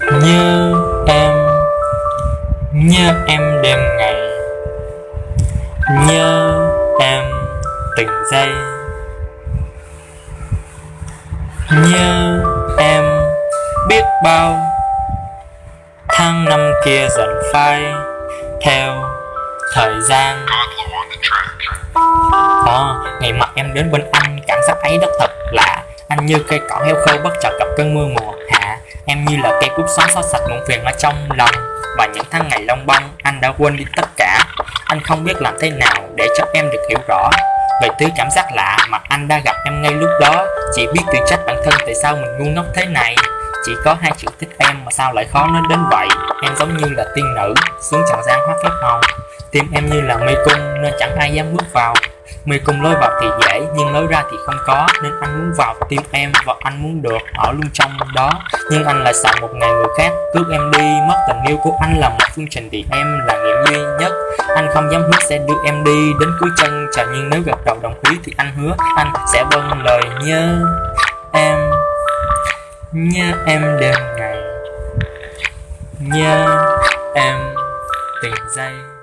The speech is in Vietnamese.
nhớ em nhớ em đêm ngày. Nhớ em từng giây nhớ em biết bao tháng năm kia dần phai theo thời gian. À, ngày mặt em đến bên anh cảm giác ấy rất thật lạ Anh như cây cỏ heo khô bất chợt gặp cơn mưa mùa. Em như là cây cúc xóa xóa sạch muộn phiền ở trong lòng. Và những tháng ngày long băng anh đã quên đi tất cả. Anh không biết làm thế nào để cho em được hiểu rõ. Về thứ cảm giác lạ mà anh đã gặp em ngay lúc đó, Chỉ biết tự trách bản thân tại sao mình ngu ngốc thế này. Chỉ có hai chữ thích em mà sao lại khó nói đến vậy. Em giống như là tiên nữ, xuống trần gian hóa phép màu. Tim em như là mê cung, nên chẳng ai dám bước vào. Mê cung lối vào thì dễ, nhưng lối ra thì không có, Nên anh muốn vào tim em và anh muốn được ở luôn trong đó. Nhưng anh lại sợ một ngày người khác cướp em đi. Mất tình yêu của anh là một phương trình thì em là nghiệm duy nhất. Anh không dám hứa sẽ đưa em đi đến cuối chân trời, Nhưng nếu gặp đầu đồng ý thì anh hứa anh sẽ vâng lời nhớ em. Nhớ em đêm ngày. Nhớ em từng giây.